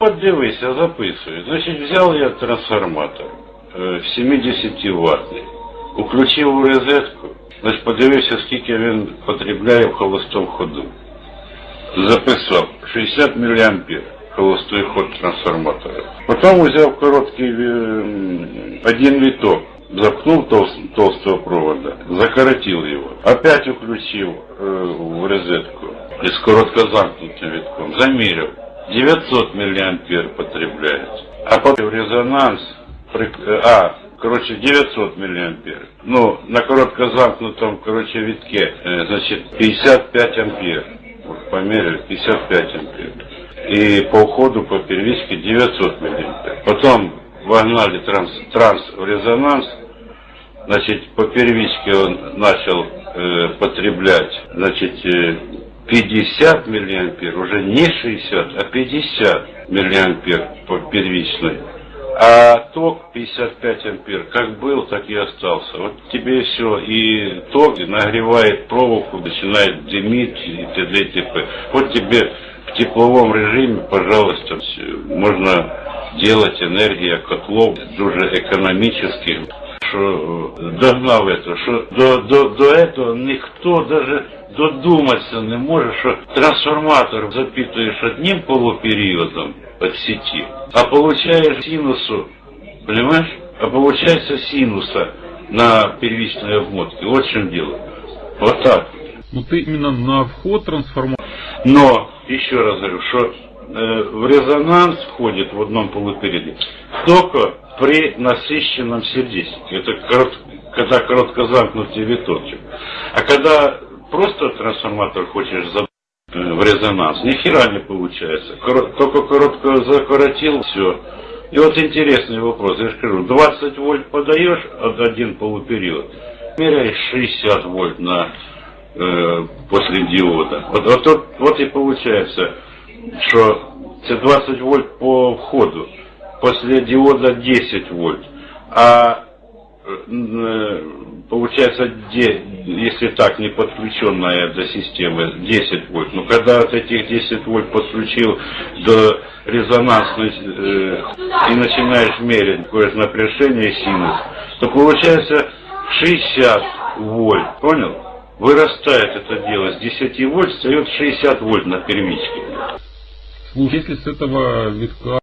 От дивися, записую. Значить, взяв я трансформатор е, 70 ваттний, включив у розетку, значить, подивився, скільки він потребляє в холостому ходу. Записав 60 мА холостой ход трансформатора. Потом взял короткий е, м, один виток, запнул тол- толстого провода, закоротил его, опять включил э, в розетку и с короткозамкнутым витком замерил. 900 миллиампер потребляет. А потом в резонанс, э, а, короче, 900 миллиампер. Ну, на короткозамкнутом, короче, витке, э, значит, 55 ампер. Вот померили, 55 ампер. И по уходу по первичке 900 миллиампер. Потом вогнали транс, транс в резонанс, Значит, по первичке он начал э, потреблять, значит, э, 50 миллиампер, уже не 60, а 50 миллиампер по первичной. А ток 55 ампер, как был, так и остался. Вот тебе все. И ток нагревает проволоку, начинает дымить и т.д. и т.п. Вот тебе в тепловом режиме, пожалуйста, можно делать энергия котлов дуже экономических що догнав это, що до, до, до этого ніхто даже додуматися не може, що трансформатор запитуєш одним полупериодом от сети, а получаешь синусу, понимаешь? А получается синуса на первичной обмотке. Вот в чем дело. Вот так. Ну ты именно на вход трансформатора. Но, еще раз говорю, что в резонанс входит в одном полупериоде только при насыщенном сердечнике. Это корот- когда коротко замкнутый виточек. А когда просто трансформатор хочешь за э, в резонанс, ни хера не получается. Только коротко закоротил, все. И вот интересный вопрос, я же скажу, 20 вольт подаешь от один полупериод, меряешь 60 вольт на э, после диода. Вот, вот, вот и получается, что це 20 вольт по входу, после диода 10 вольт. А э, получается, если так, не подключенная до системы 10 вольт. Но когда от этих 10 вольт подключил до резонансной э, и начинаешь мерить какое же напряжение синус, то получается 60 вольт. Понял? Вырастает это дело с 10 вольт, встает 60 вольт на первичке. Если с этого витка